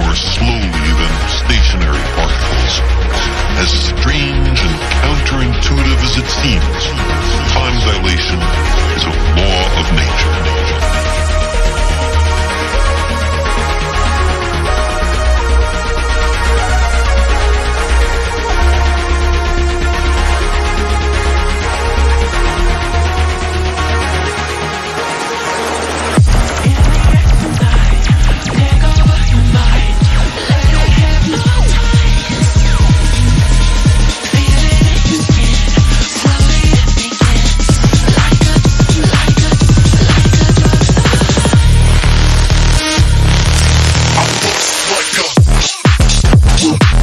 more slowly than stationary particles. As strange and counterintuitive as it seems, Yeah.